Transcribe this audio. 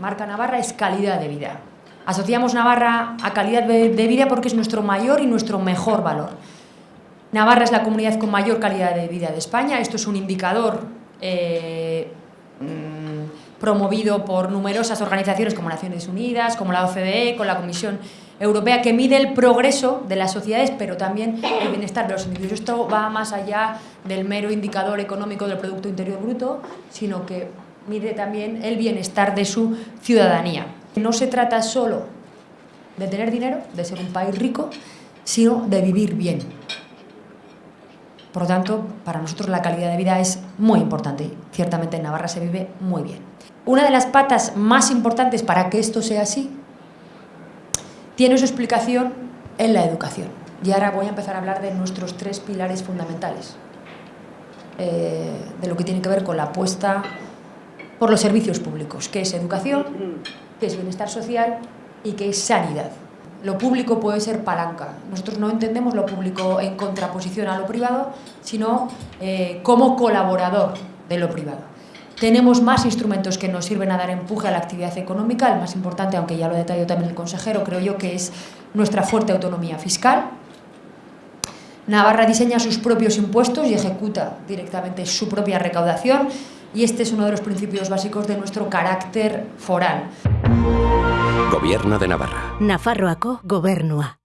marca Navarra es calidad de vida. Asociamos Navarra a calidad de vida porque es nuestro mayor y nuestro mejor valor. Navarra es la comunidad con mayor calidad de vida de España. Esto es un indicador eh, mm, promovido por numerosas organizaciones como Naciones Unidas, como la OCDE, con la Comisión Europea, que mide el progreso de las sociedades, pero también el bienestar de los individuos. Esto va más allá del mero indicador económico del Producto Interior Bruto, sino que mide también el bienestar de su ciudadanía. No se trata solo de tener dinero, de ser un país rico, sino de vivir bien. Por lo tanto, para nosotros la calidad de vida es muy importante ciertamente en Navarra se vive muy bien. Una de las patas más importantes para que esto sea así tiene su explicación en la educación. Y ahora voy a empezar a hablar de nuestros tres pilares fundamentales, eh, de lo que tiene que ver con la apuesta por los servicios públicos, que es educación, que es bienestar social y que es sanidad. Lo público puede ser palanca. Nosotros no entendemos lo público en contraposición a lo privado, sino eh, como colaborador de lo privado. Tenemos más instrumentos que nos sirven a dar empuje a la actividad económica. El más importante, aunque ya lo detalló también el consejero, creo yo que es nuestra fuerte autonomía fiscal. Navarra diseña sus propios impuestos y ejecuta directamente su propia recaudación y este es uno de los principios básicos de nuestro carácter foral. Gobierno de Navarra. Nafarroako gobernua.